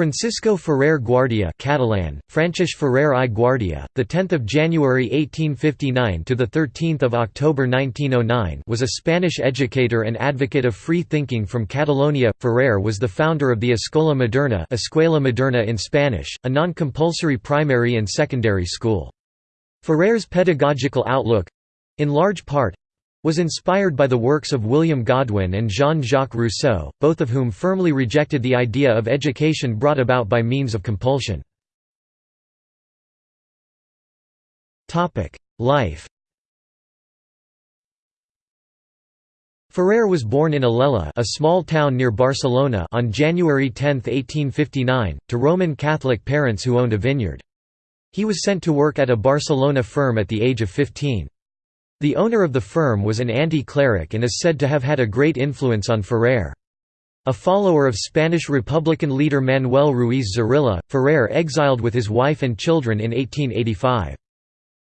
Francisco Ferrer Guardia Catalan, Francesc Ferrer i Guardia, the 10th of January 1859 to the 13th of October 1909, was a Spanish educator and advocate of free thinking from Catalonia. Ferrer was the founder of the Escola Moderna, Escuela Moderna in Spanish, a non-compulsory primary and secondary school. Ferrer's pedagogical outlook in large part was inspired by the works of William Godwin and Jean-Jacques Rousseau, both of whom firmly rejected the idea of education brought about by means of compulsion. Life Ferrer was born in Alella a small town near Barcelona on January 10, 1859, to Roman Catholic parents who owned a vineyard. He was sent to work at a Barcelona firm at the age of 15. The owner of the firm was an anti-cleric and is said to have had a great influence on Ferrer. A follower of Spanish Republican leader Manuel Ruiz Zorrilla, Ferrer exiled with his wife and children in 1885.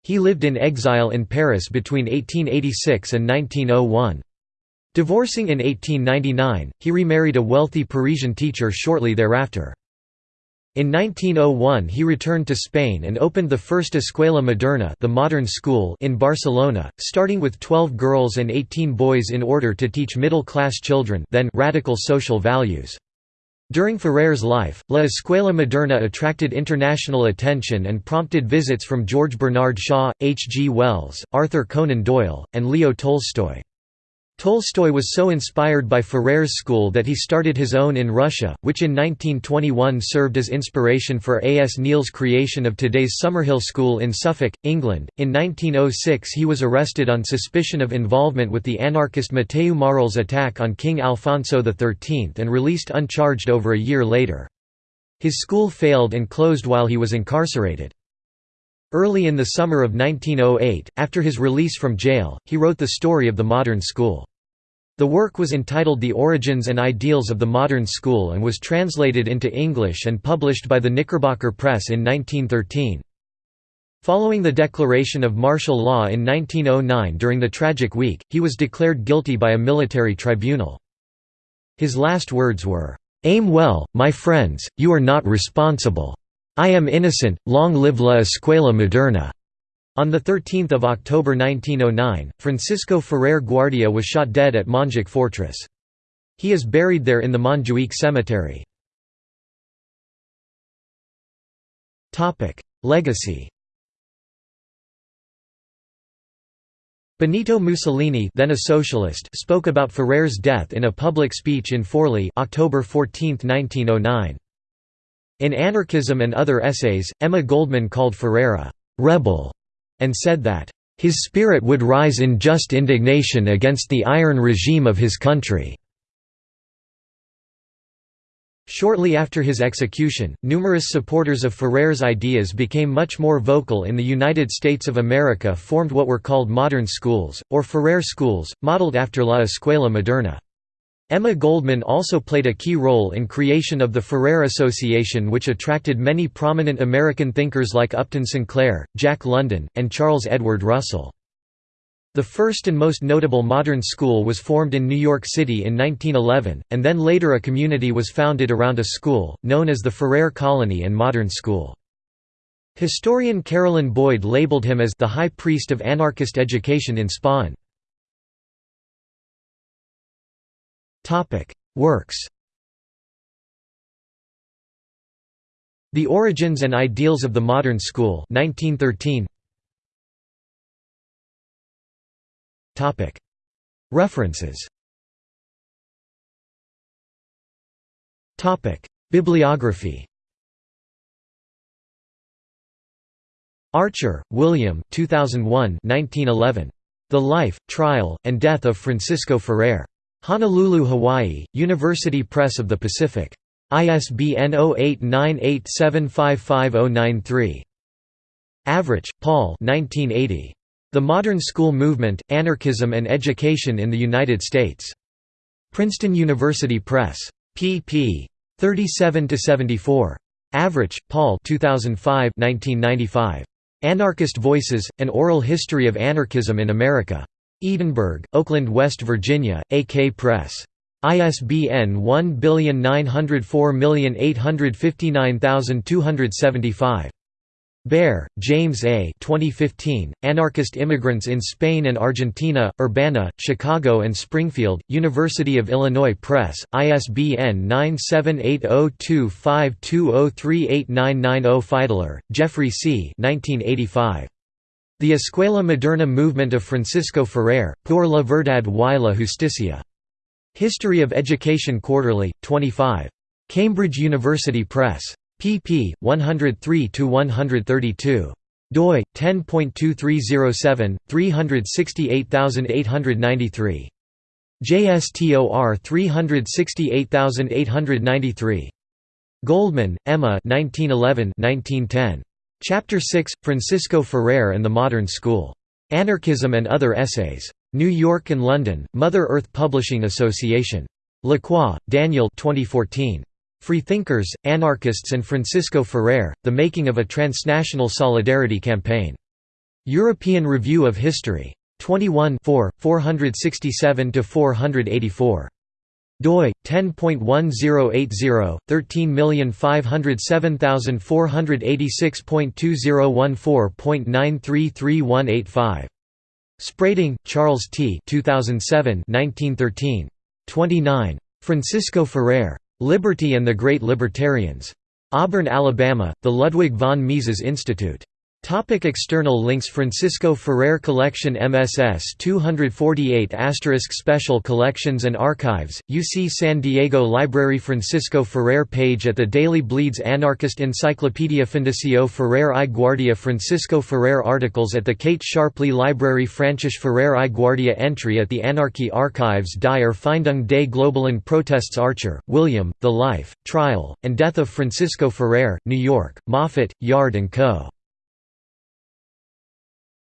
He lived in exile in Paris between 1886 and 1901. Divorcing in 1899, he remarried a wealthy Parisian teacher shortly thereafter. In 1901 he returned to Spain and opened the first Escuela Moderna the modern school in Barcelona, starting with 12 girls and 18 boys in order to teach middle-class children then radical social values. During Ferrer's life, La Escuela Moderna attracted international attention and prompted visits from George Bernard Shaw, H. G. Wells, Arthur Conan Doyle, and Leo Tolstoy. Tolstoy was so inspired by Ferrer's school that he started his own in Russia, which in 1921 served as inspiration for A. S. Neill's creation of today's Summerhill School in Suffolk, England. In 1906 he was arrested on suspicion of involvement with the anarchist Mateu Morral's attack on King Alfonso XIII and released uncharged over a year later. His school failed and closed while he was incarcerated. Early in the summer of 1908, after his release from jail, he wrote the story of the modern school. The work was entitled The Origins and Ideals of the Modern School and was translated into English and published by the Knickerbocker Press in 1913. Following the declaration of martial law in 1909 during the Tragic Week, he was declared guilty by a military tribunal. His last words were, "'Aim well, my friends, you are not responsible. I am innocent, long live la escuela moderna. On 13 October 1909, Francisco Ferrer Guardia was shot dead at Montjuic Fortress. He is buried there in the Montjuic Cemetery. Legacy Benito Mussolini then a socialist spoke about Ferrer's death in a public speech in Forli October 14, 1909. In Anarchism and Other Essays, Emma Goldman called Ferrer a «rebel» and said that «his spirit would rise in just indignation against the iron regime of his country». Shortly after his execution, numerous supporters of Ferrer's ideas became much more vocal in the United States of America formed what were called modern schools, or Ferrer schools, modeled after La Escuela Moderna. Emma Goldman also played a key role in creation of the Ferrer Association which attracted many prominent American thinkers like Upton Sinclair, Jack London, and Charles Edward Russell. The first and most notable modern school was formed in New York City in 1911, and then later a community was founded around a school, known as the Ferrer Colony and Modern School. Historian Carolyn Boyd labeled him as the high priest of anarchist education in Spain. Topic: Works. The Origins and Ideals of the Modern School, 1913. Topic: References. Topic: Bibliography. Archer, William 2001 1911. The Life, Trial, and Death of Francisco Ferrer. Honolulu, Hawaii, University Press of the Pacific. ISBN 0898755093. Avrich, Paul The Modern School Movement, Anarchism and Education in the United States. Princeton University Press. pp. 37–74. Avrich, Paul 2005 1995. Anarchist Voices, An Oral History of Anarchism in America. Edinburgh, Oakland, West Virginia, AK Press. ISBN 1904859275. Baer, James A. 2015, Anarchist Immigrants in Spain and Argentina, Urbana, Chicago and Springfield, University of Illinois Press, ISBN 9780252038990 Fidler, Geoffrey C. 1985. The Escuela Moderna Movement of Francisco Ferrer, Por la Verdad y la Justicia. History of Education Quarterly, 25. Cambridge University Press pp. 103–132. doi 10.2307 368893 JSTOR 368893 Goldman, Emma 1911-1910 Chapter 6 Francisco Ferrer and the Modern School Anarchism and Other Essays New York and London Mother Earth Publishing Association Laqua, Daniel 2014 Freethinkers, Anarchists and Francisco Ferrer, The Making of a Transnational Solidarity Campaign. European Review of History. 21 4, 467–484. Doi 10.1080 13507486.2014.933185 Sprading, Charles T. 2007 1913. 29. Francisco Ferrer. Liberty and the Great Libertarians. Auburn, Alabama, the Ludwig von Mises Institute. Topic external links Francisco Ferrer Collection MSS 248 Special Collections and Archives, UC San Diego Library Francisco Ferrer page at the Daily Bleeds Anarchist Encyclopedia Fundacio Ferrer i Guardia Francisco Ferrer articles at the Kate Sharpley Library Francesc Ferrer i Guardia entry at the Anarchy Archives Die Erfindung des globalen Protests Archer, William, The Life, Trial, and Death of Francisco Ferrer, New York, Moffat, Yard & Co.